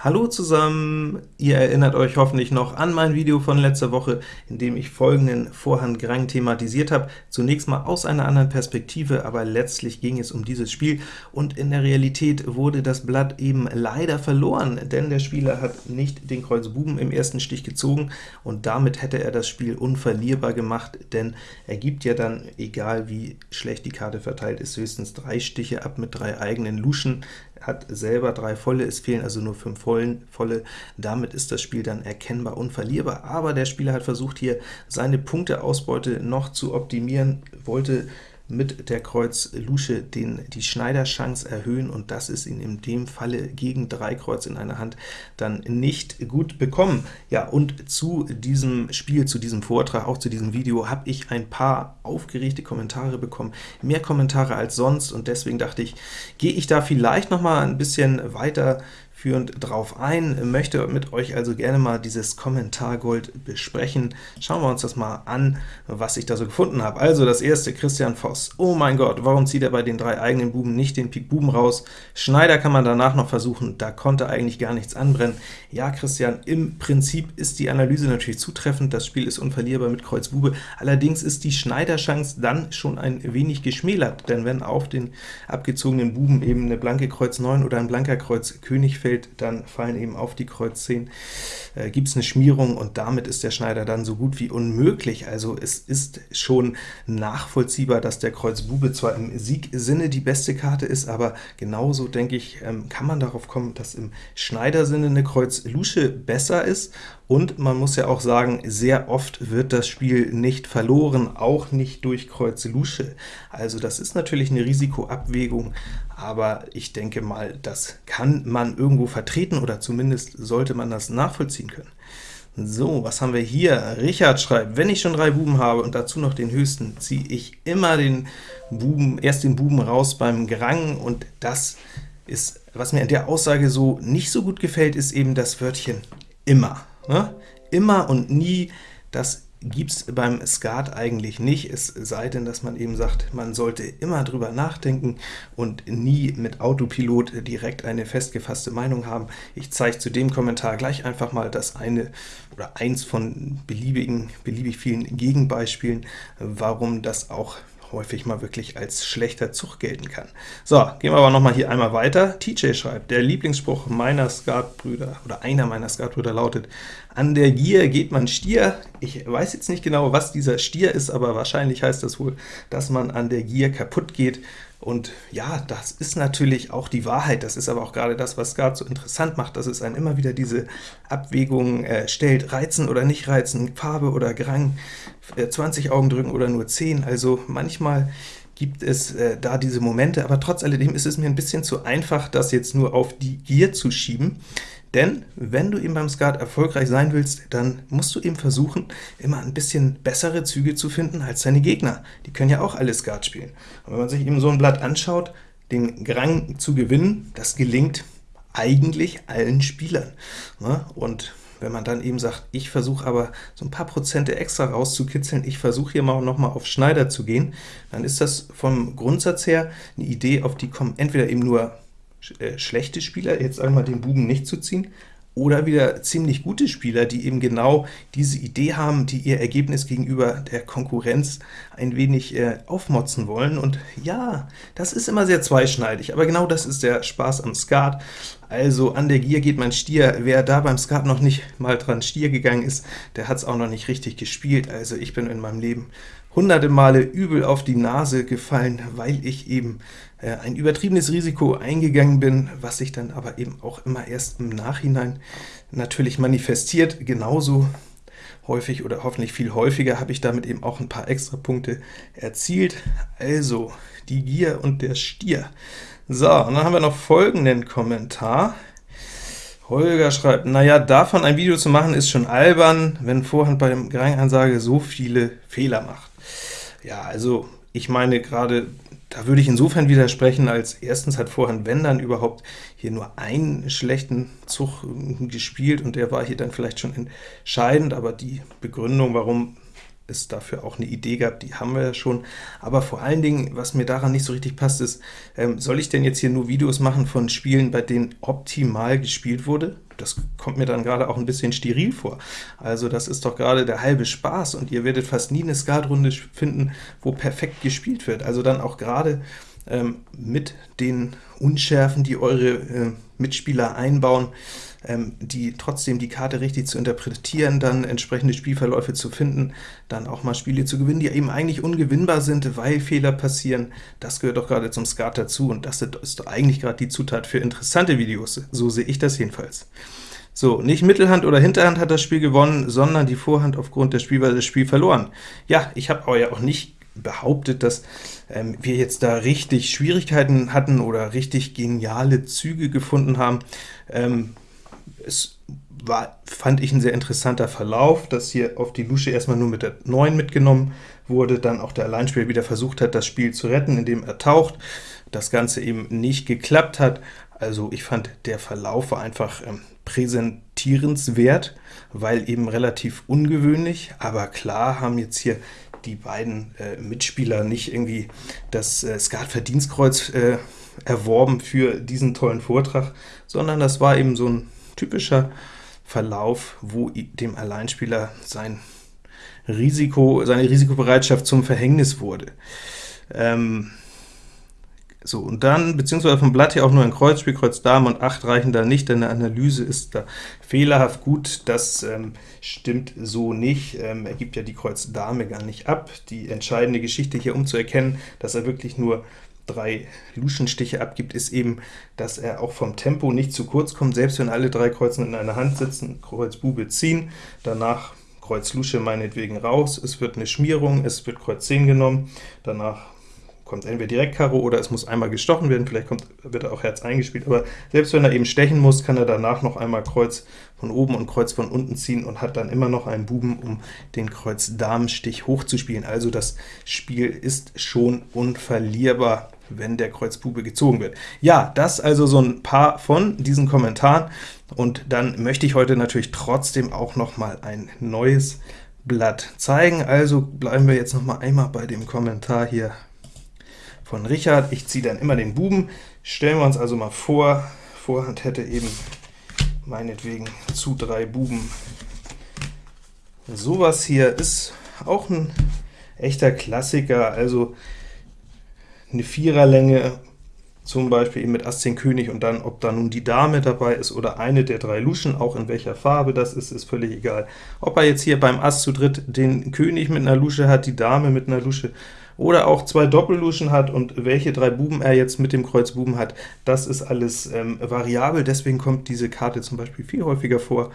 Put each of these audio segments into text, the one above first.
Hallo zusammen! Ihr erinnert euch hoffentlich noch an mein Video von letzter Woche, in dem ich folgenden Vorhand Grang thematisiert habe. Zunächst mal aus einer anderen Perspektive, aber letztlich ging es um dieses Spiel, und in der Realität wurde das Blatt eben leider verloren, denn der Spieler hat nicht den Kreuz Buben im ersten Stich gezogen, und damit hätte er das Spiel unverlierbar gemacht, denn er gibt ja dann, egal wie schlecht die Karte verteilt ist, höchstens drei Stiche ab mit drei eigenen Luschen, hat selber drei volle, es fehlen also nur fünf vollen, volle, damit ist das Spiel dann erkennbar unverlierbar, aber der Spieler hat versucht, hier seine Punkteausbeute noch zu optimieren, wollte mit der Kreuz Lusche den, die Schneiderchance erhöhen, und das ist ihn in dem Falle gegen drei Kreuz in einer Hand dann nicht gut bekommen. Ja, und zu diesem Spiel, zu diesem Vortrag, auch zu diesem Video, habe ich ein paar aufgeregte Kommentare bekommen, mehr Kommentare als sonst, und deswegen dachte ich, gehe ich da vielleicht noch mal ein bisschen weiter führend drauf ein, möchte mit euch also gerne mal dieses Kommentargold besprechen. Schauen wir uns das mal an, was ich da so gefunden habe. Also das erste, Christian Voss. Oh mein Gott, warum zieht er bei den drei eigenen Buben nicht den Pik Buben raus? Schneider kann man danach noch versuchen, da konnte eigentlich gar nichts anbrennen. Ja, Christian, im Prinzip ist die Analyse natürlich zutreffend, das Spiel ist unverlierbar mit Kreuz Bube, allerdings ist die Schneiderchance dann schon ein wenig geschmälert, denn wenn auf den abgezogenen Buben eben eine blanke Kreuz 9 oder ein blanker Kreuz König fällt, fällt, dann fallen eben auf die Kreuz 10, äh, gibt es eine Schmierung, und damit ist der Schneider dann so gut wie unmöglich. Also es ist schon nachvollziehbar, dass der Kreuz Bube zwar im Siegsinne die beste Karte ist, aber genauso, denke ich, ähm, kann man darauf kommen, dass im Schneidersinne eine Kreuz Lusche besser ist, und man muss ja auch sagen, sehr oft wird das Spiel nicht verloren, auch nicht durch Kreuz Lusche. Also das ist natürlich eine Risikoabwägung, aber ich denke mal, das kann man irgendwo vertreten, oder zumindest sollte man das nachvollziehen können. So, was haben wir hier? Richard schreibt, wenn ich schon drei Buben habe und dazu noch den höchsten, ziehe ich immer den Buben, erst den Buben raus beim Gerang, und das ist, was mir an der Aussage so nicht so gut gefällt, ist eben das Wörtchen immer. Ne? Immer und nie, das gibt es beim Skat eigentlich nicht, es sei denn, dass man eben sagt, man sollte immer drüber nachdenken und nie mit Autopilot direkt eine festgefasste Meinung haben. Ich zeige zu dem Kommentar gleich einfach mal das eine oder eins von beliebigen, beliebig vielen Gegenbeispielen, warum das auch häufig mal wirklich als schlechter Zug gelten kann. So, gehen wir aber noch mal hier einmal weiter. TJ schreibt, der Lieblingsspruch meiner Skatbrüder, oder einer meiner Skatbrüder lautet, an der Gier geht man Stier. Ich weiß jetzt nicht genau, was dieser Stier ist, aber wahrscheinlich heißt das wohl, dass man an der Gier kaputt geht. Und ja, das ist natürlich auch die Wahrheit, das ist aber auch gerade das, was Skat so interessant macht, dass es einen immer wieder diese Abwägung äh, stellt, reizen oder nicht reizen, Farbe oder Grang, äh, 20 Augen drücken oder nur 10, also manchmal gibt es äh, da diese Momente, aber trotz alledem ist es mir ein bisschen zu einfach, das jetzt nur auf die Gier zu schieben. Denn wenn du eben beim Skat erfolgreich sein willst, dann musst du eben versuchen, immer ein bisschen bessere Züge zu finden als deine Gegner. Die können ja auch alle Skat spielen. Und wenn man sich eben so ein Blatt anschaut, den Grang zu gewinnen, das gelingt eigentlich allen Spielern. Ne? Und wenn man dann eben sagt, ich versuche aber so ein paar Prozente extra rauszukitzeln, ich versuche hier mal noch mal auf Schneider zu gehen, dann ist das vom Grundsatz her eine Idee, auf die kommen entweder eben nur schlechte Spieler, jetzt einmal den Buben nicht zu ziehen, oder wieder ziemlich gute Spieler, die eben genau diese Idee haben, die ihr Ergebnis gegenüber der Konkurrenz ein wenig äh, aufmotzen wollen. Und ja, das ist immer sehr zweischneidig, aber genau das ist der Spaß am Skat. Also an der Gier geht man Stier. Wer da beim Skat noch nicht mal dran Stier gegangen ist, der hat es auch noch nicht richtig gespielt. Also ich bin in meinem Leben hunderte Male übel auf die Nase gefallen, weil ich eben äh, ein übertriebenes Risiko eingegangen bin, was sich dann aber eben auch immer erst im Nachhinein natürlich manifestiert. Genauso häufig oder hoffentlich viel häufiger habe ich damit eben auch ein paar extra Punkte erzielt. Also die Gier und der Stier. So, und dann haben wir noch folgenden Kommentar. Holger schreibt, naja, davon ein Video zu machen ist schon albern, wenn Vorhand bei dem Grangansage so viele Fehler macht. Ja, also ich meine gerade, da würde ich insofern widersprechen, als erstens hat Vorhand, wenn dann überhaupt, hier nur einen schlechten Zug gespielt, und der war hier dann vielleicht schon entscheidend, aber die Begründung, warum es dafür auch eine Idee gab, die haben wir ja schon. Aber vor allen Dingen, was mir daran nicht so richtig passt, ist, ähm, soll ich denn jetzt hier nur Videos machen von Spielen, bei denen optimal gespielt wurde? Das kommt mir dann gerade auch ein bisschen steril vor. Also das ist doch gerade der halbe Spaß, und ihr werdet fast nie eine Skatrunde finden, wo perfekt gespielt wird. Also dann auch gerade ähm, mit den Unschärfen, die eure äh, Mitspieler einbauen, ähm, die trotzdem die Karte richtig zu interpretieren, dann entsprechende Spielverläufe zu finden, dann auch mal Spiele zu gewinnen, die eben eigentlich ungewinnbar sind, weil Fehler passieren. Das gehört doch gerade zum Skat dazu, und das ist eigentlich gerade die Zutat für interessante Videos. So sehe ich das jedenfalls. So, nicht Mittelhand oder Hinterhand hat das Spiel gewonnen, sondern die Vorhand aufgrund der Spielweise das Spiel verloren. Ja, ich habe aber ja auch nicht behauptet, dass ähm, wir jetzt da richtig Schwierigkeiten hatten oder richtig geniale Züge gefunden haben. Ähm, es war, fand ich, ein sehr interessanter Verlauf, dass hier auf die Lusche erstmal nur mit der 9 mitgenommen wurde, dann auch der Alleinspieler wieder versucht hat, das Spiel zu retten, indem er taucht, das Ganze eben nicht geklappt hat. Also ich fand, der Verlauf war einfach ähm, präsentierenswert, weil eben relativ ungewöhnlich, aber klar haben jetzt hier die beiden äh, Mitspieler nicht irgendwie das äh, Skat-Verdienstkreuz äh, erworben für diesen tollen Vortrag, sondern das war eben so ein typischer Verlauf, wo dem Alleinspieler sein Risiko, seine Risikobereitschaft zum Verhängnis wurde. Ähm, so, und dann, beziehungsweise vom Blatt hier auch nur ein Kreuzspiel, Kreuz Dame und 8 reichen da nicht, denn eine Analyse ist da fehlerhaft gut. Das ähm, stimmt so nicht. Ähm, er gibt ja die Kreuz Dame gar nicht ab. Die entscheidende Geschichte hier, um zu erkennen, dass er wirklich nur drei Luschenstiche abgibt, ist eben, dass er auch vom Tempo nicht zu kurz kommt, selbst wenn alle drei Kreuzen in einer Hand sitzen, Kreuz Bube ziehen, danach Kreuz Lusche meinetwegen raus, es wird eine Schmierung, es wird Kreuz 10 genommen, danach kommt entweder direkt Karo oder es muss einmal gestochen werden, vielleicht kommt, wird auch Herz eingespielt, aber selbst wenn er eben stechen muss, kann er danach noch einmal Kreuz von oben und Kreuz von unten ziehen und hat dann immer noch einen Buben, um den Kreuz-Damen-Stich hochzuspielen. Also das Spiel ist schon unverlierbar, wenn der Kreuz Bube gezogen wird. Ja, das also so ein paar von diesen Kommentaren, und dann möchte ich heute natürlich trotzdem auch noch mal ein neues Blatt zeigen. Also bleiben wir jetzt noch mal einmal bei dem Kommentar hier von Richard. Ich ziehe dann immer den Buben. Stellen wir uns also mal vor, Vorhand hätte eben meinetwegen zu drei Buben. Sowas hier ist auch ein echter Klassiker, also eine Viererlänge, zum Beispiel eben mit Ass 10 König, und dann, ob da nun die Dame dabei ist oder eine der drei Luschen, auch in welcher Farbe das ist, ist völlig egal. Ob er jetzt hier beim Ass zu dritt den König mit einer Lusche hat, die Dame mit einer Lusche, oder auch zwei Doppelluschen hat und welche drei Buben er jetzt mit dem Kreuz Buben hat, das ist alles ähm, variabel, deswegen kommt diese Karte zum Beispiel viel häufiger vor,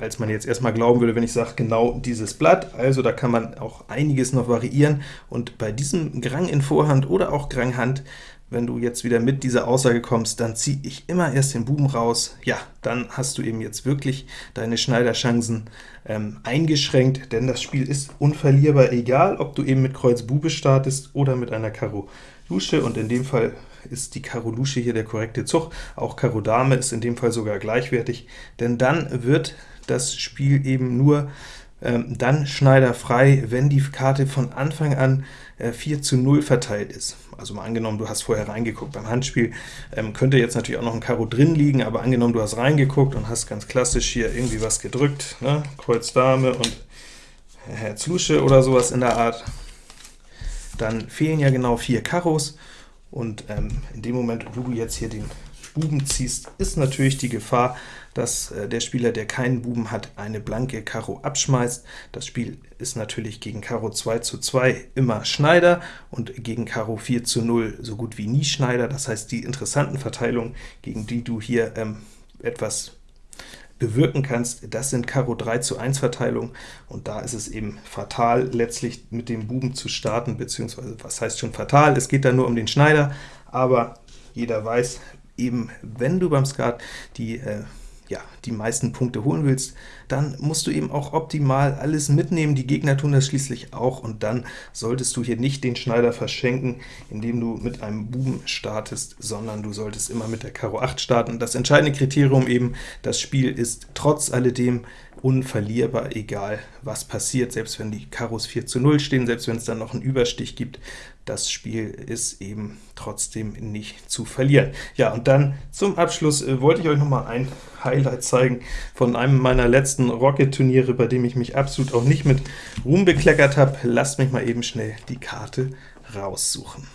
als man jetzt erstmal glauben würde, wenn ich sage, genau dieses Blatt. Also da kann man auch einiges noch variieren, und bei diesem Grang in Vorhand oder auch Grang Hand wenn du jetzt wieder mit dieser Aussage kommst, dann ziehe ich immer erst den Buben raus, ja, dann hast du eben jetzt wirklich deine Schneiderchancen ähm, eingeschränkt, denn das Spiel ist unverlierbar, egal ob du eben mit Kreuz Bube startest oder mit einer Karo Lusche, und in dem Fall ist die Karo Lusche hier der korrekte Zug, auch Karo Dame ist in dem Fall sogar gleichwertig, denn dann wird das Spiel eben nur ähm, dann schneiderfrei, wenn die Karte von Anfang an äh, 4 zu 0 verteilt ist. Also mal angenommen, du hast vorher reingeguckt beim Handspiel, ähm, könnte jetzt natürlich auch noch ein Karo drin liegen, aber angenommen, du hast reingeguckt und hast ganz klassisch hier irgendwie was gedrückt, ne? Kreuz Dame und Herz Lusche oder sowas in der Art, dann fehlen ja genau vier Karos, und ähm, in dem Moment, wo du jetzt hier den Buben ziehst, ist natürlich die Gefahr, dass äh, der Spieler, der keinen Buben hat, eine blanke Karo abschmeißt. Das Spiel ist natürlich gegen Karo 2 zu 2 immer Schneider und gegen Karo 4 zu 0 so gut wie nie Schneider. Das heißt, die interessanten Verteilungen, gegen die du hier ähm, etwas bewirken kannst, das sind Karo 3 zu 1 Verteilungen, und da ist es eben fatal, letztlich mit dem Buben zu starten, beziehungsweise was heißt schon fatal, es geht da nur um den Schneider, aber jeder weiß, eben wenn du beim Skat die äh, ja, die meisten Punkte holen willst, dann musst du eben auch optimal alles mitnehmen. Die Gegner tun das schließlich auch, und dann solltest du hier nicht den Schneider verschenken, indem du mit einem Buben startest, sondern du solltest immer mit der Karo 8 starten. Das entscheidende Kriterium eben, das Spiel ist trotz alledem unverlierbar, egal was passiert, selbst wenn die Karos 4 zu 0 stehen, selbst wenn es dann noch einen Überstich gibt, das Spiel ist eben trotzdem nicht zu verlieren. Ja, und dann zum Abschluss äh, wollte ich euch noch mal ein Highlight zeigen von einem meiner letzten Rocket-Turniere, bei dem ich mich absolut auch nicht mit Ruhm bekleckert habe. Lasst mich mal eben schnell die Karte raussuchen.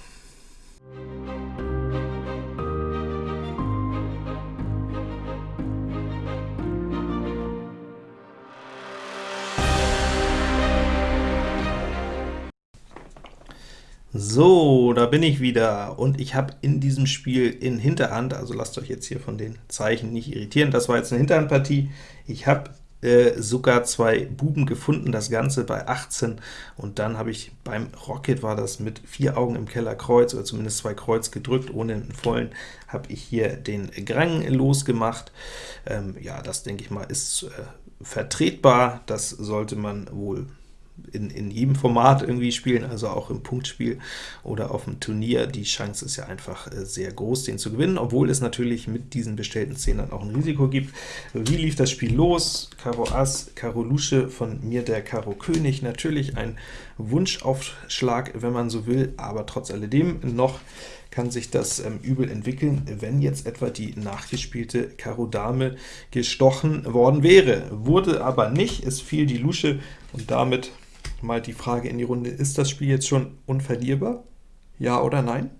So, da bin ich wieder, und ich habe in diesem Spiel in Hinterhand, also lasst euch jetzt hier von den Zeichen nicht irritieren, das war jetzt eine Hinterhandpartie, ich habe äh, sogar zwei Buben gefunden, das Ganze bei 18, und dann habe ich beim Rocket, war das mit vier Augen im Keller Kreuz, oder zumindest zwei Kreuz gedrückt, ohne einen vollen, habe ich hier den Grang losgemacht. Ähm, ja, das denke ich mal ist äh, vertretbar, das sollte man wohl in, in jedem Format irgendwie spielen, also auch im Punktspiel oder auf dem Turnier. Die Chance ist ja einfach äh, sehr groß, den zu gewinnen, obwohl es natürlich mit diesen bestellten Zehnern auch ein Risiko gibt. Wie lief das Spiel los? Karo Ass, Karo Lusche, von mir der Karo König. Natürlich ein Wunschaufschlag, wenn man so will, aber trotz alledem noch kann sich das ähm, übel entwickeln, wenn jetzt etwa die nachgespielte Karo Dame gestochen worden wäre. Wurde aber nicht, es fiel die Lusche, und damit mal die Frage in die Runde, ist das Spiel jetzt schon unverlierbar? Ja oder nein?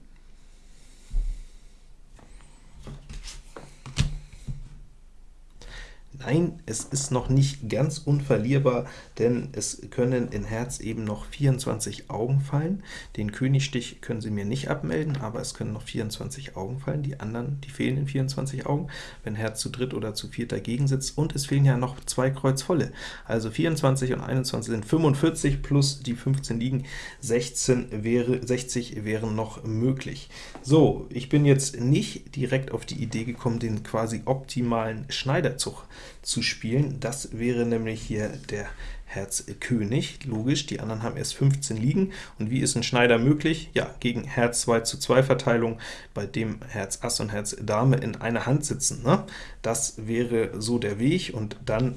Nein, es ist noch nicht ganz unverlierbar, denn es können in Herz eben noch 24 Augen fallen. Den Königstich können Sie mir nicht abmelden, aber es können noch 24 Augen fallen. Die anderen, die fehlen in 24 Augen, wenn Herz zu dritt oder zu viert dagegen sitzt. Und es fehlen ja noch zwei Kreuz volle. Also 24 und 21 sind 45, plus die 15 liegen, 16 wäre, 60 wären noch möglich. So, ich bin jetzt nicht direkt auf die Idee gekommen, den quasi optimalen Schneiderzug zu spielen. Das wäre nämlich hier der Herz König, logisch, die anderen haben erst 15 liegen. Und wie ist ein Schneider möglich? Ja, gegen Herz 2 zu 2 Verteilung, bei dem Herz Ass und Herz Dame in einer Hand sitzen. Ne? Das wäre so der Weg, und dann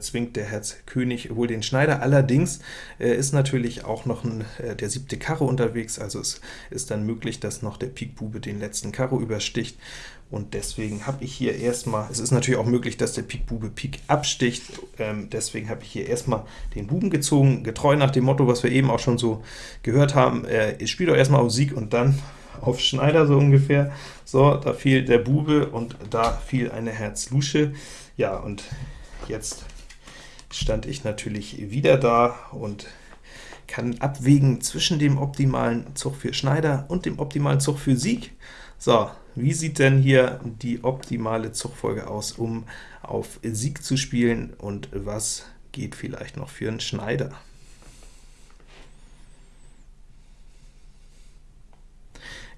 zwingt der Herz König wohl den Schneider. Allerdings äh, ist natürlich auch noch ein, äh, der siebte Karo unterwegs, also es ist dann möglich, dass noch der Pik Bube den letzten Karo übersticht und deswegen habe ich hier erstmal, es ist natürlich auch möglich, dass der Pik Bube Pik absticht, ähm, deswegen habe ich hier erstmal den Buben gezogen, getreu nach dem Motto, was wir eben auch schon so gehört haben, äh, ich spiele doch erstmal auf Sieg und dann auf Schneider so ungefähr. So, da fiel der Bube und da fiel eine Herz-Lusche. Ja, und jetzt stand ich natürlich wieder da und kann abwägen zwischen dem optimalen Zug für Schneider und dem optimalen Zug für Sieg. So, wie sieht denn hier die optimale Zugfolge aus, um auf Sieg zu spielen, und was geht vielleicht noch für einen Schneider?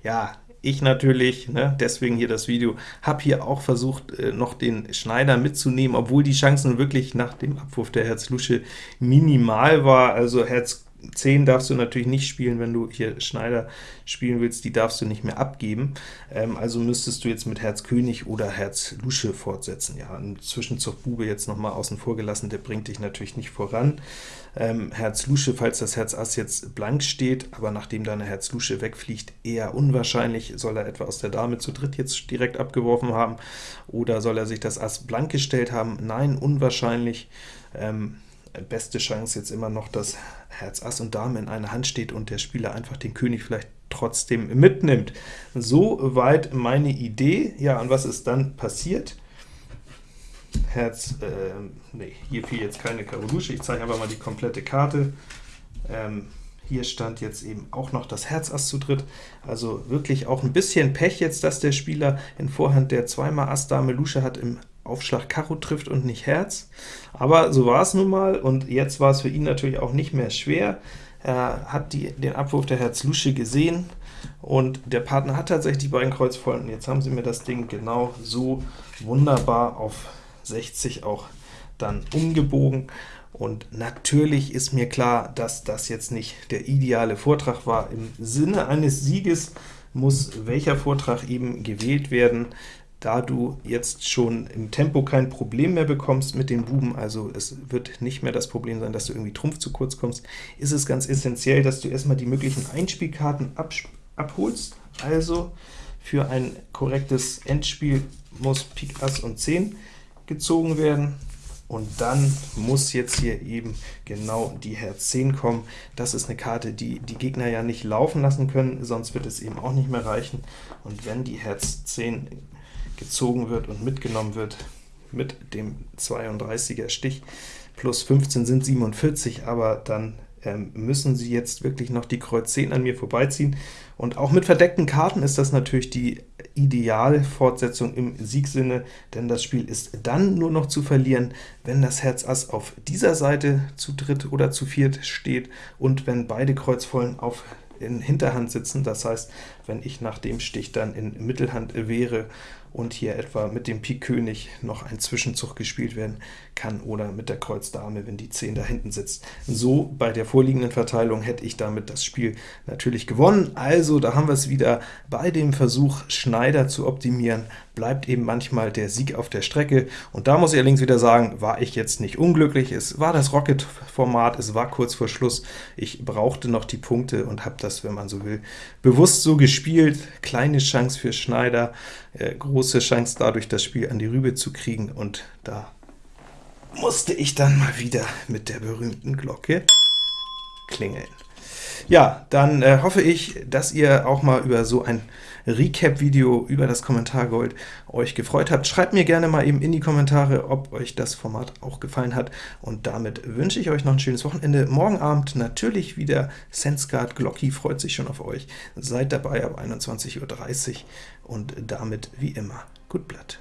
Ja, ich natürlich, ne, deswegen hier das Video, habe hier auch versucht, äh, noch den Schneider mitzunehmen, obwohl die Chancen wirklich nach dem Abwurf der Herz-Lusche minimal war. Also Herz 10 darfst du natürlich nicht spielen, wenn du hier Schneider spielen willst, die darfst du nicht mehr abgeben. Ähm, also müsstest du jetzt mit Herz König oder Herz Lusche fortsetzen. Ja, ein Zwischenzug Bube jetzt nochmal außen vor gelassen, der bringt dich natürlich nicht voran. Ähm, Herz Lusche, falls das Herz Ass jetzt blank steht, aber nachdem deine Herz Lusche wegfliegt, eher unwahrscheinlich. Soll er etwa aus der Dame zu dritt jetzt direkt abgeworfen haben, oder soll er sich das Ass blank gestellt haben? Nein, unwahrscheinlich. Ähm, beste Chance jetzt immer noch, dass Herz Ass und Dame in einer Hand steht und der Spieler einfach den König vielleicht trotzdem mitnimmt. Soweit meine Idee. Ja, und was ist dann passiert? Herz, äh, nee, hier fiel jetzt keine Karo Lusche, ich zeige einfach mal die komplette Karte. Ähm, hier stand jetzt eben auch noch das Herz Ass zu dritt, also wirklich auch ein bisschen Pech jetzt, dass der Spieler in Vorhand, der zweimal Ass Dame Lusche hat, im Aufschlag Karo trifft und nicht Herz. Aber so war es nun mal, und jetzt war es für ihn natürlich auch nicht mehr schwer. Er hat die, den Abwurf der Herz Lusche gesehen, und der Partner hat tatsächlich die beiden Kreuz voll, und jetzt haben sie mir das Ding genau so wunderbar auf 60 auch dann umgebogen. Und natürlich ist mir klar, dass das jetzt nicht der ideale Vortrag war. Im Sinne eines Sieges muss welcher Vortrag eben gewählt werden, da du jetzt schon im Tempo kein Problem mehr bekommst mit den Buben, also es wird nicht mehr das Problem sein, dass du irgendwie Trumpf zu kurz kommst, ist es ganz essentiell, dass du erstmal die möglichen Einspielkarten abholst. Also für ein korrektes Endspiel muss Pik Ass und 10 gezogen werden, und dann muss jetzt hier eben genau die Herz 10 kommen. Das ist eine Karte, die die Gegner ja nicht laufen lassen können, sonst wird es eben auch nicht mehr reichen. Und wenn die Herz 10 gezogen wird und mitgenommen wird mit dem 32er Stich, plus 15 sind 47, aber dann ähm, müssen sie jetzt wirklich noch die Kreuz 10 an mir vorbeiziehen. Und auch mit verdeckten Karten ist das natürlich die Idealfortsetzung im Siegsinne, denn das Spiel ist dann nur noch zu verlieren, wenn das Herz Ass auf dieser Seite zu dritt oder zu viert steht und wenn beide Kreuzvollen auf in Hinterhand sitzen, das heißt, wenn ich nach dem Stich dann in Mittelhand wäre und hier etwa mit dem Pik König noch ein Zwischenzug gespielt werden kann oder mit der Kreuz Dame, wenn die 10 da hinten sitzt. So bei der vorliegenden Verteilung hätte ich damit das Spiel natürlich gewonnen. Also da haben wir es wieder bei dem Versuch, Schneider zu optimieren, bleibt eben manchmal der Sieg auf der Strecke. Und da muss ich allerdings wieder sagen, war ich jetzt nicht unglücklich. Es war das Rocket-Format, es war kurz vor Schluss. Ich brauchte noch die Punkte und habe das, wenn man so will, bewusst so gespielt. Kleine Chance für Schneider, äh, große Chance dadurch, das Spiel an die Rübe zu kriegen, und da musste ich dann mal wieder mit der berühmten Glocke klingeln. Ja, dann äh, hoffe ich, dass ihr auch mal über so ein Recap-Video über das Kommentargold euch gefreut habt. Schreibt mir gerne mal eben in die Kommentare, ob euch das Format auch gefallen hat. Und damit wünsche ich euch noch ein schönes Wochenende. Morgen Abend natürlich wieder SenseGuard. Glocky freut sich schon auf euch. Seid dabei ab 21.30 Uhr und damit wie immer gut Blatt.